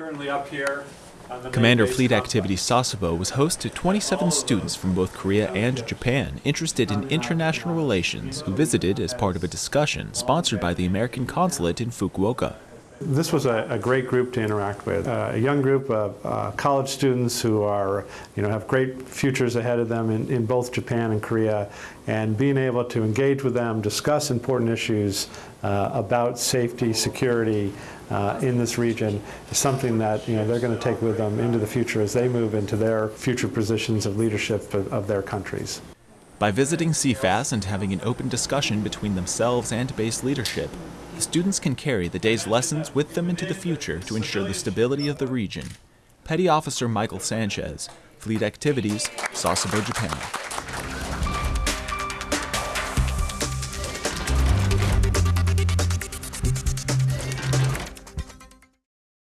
Currently up here on the main Commander Fleet. Activity Sasebo was host to 27 students from both Korea and Japan interested in international relations who visited as part of a discussion sponsored by the American Consulate in Fukuoka. This was a, a great group to interact with. Uh, a young group of uh, college students who are, you know, have great futures ahead of them in, in both Japan and Korea, and being able to engage with them, discuss important issues uh, about safety, security uh, in this region is something that you know they're going to take with them into the future as they move into their future positions of leadership of, of their countries. By visiting CFAS and having an open discussion between themselves and base leadership, the students can carry the day's lessons with them into the future to ensure the stability of the region. Petty Officer Michael Sanchez, Fleet Activities, Sasebo, Japan.